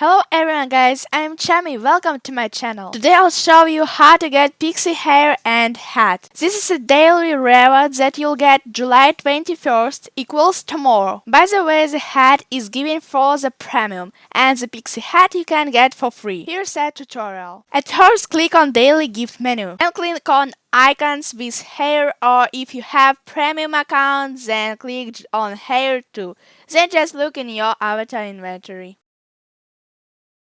Hello everyone guys, I'm Chami, welcome to my channel. Today I'll show you how to get pixie hair and hat. This is a daily reward that you'll get July 21st equals tomorrow. By the way, the hat is given for the premium and the pixie hat you can get for free. Here's a tutorial. At first click on daily gift menu and click on icons with hair or if you have premium account then click on hair too. Then just look in your avatar inventory.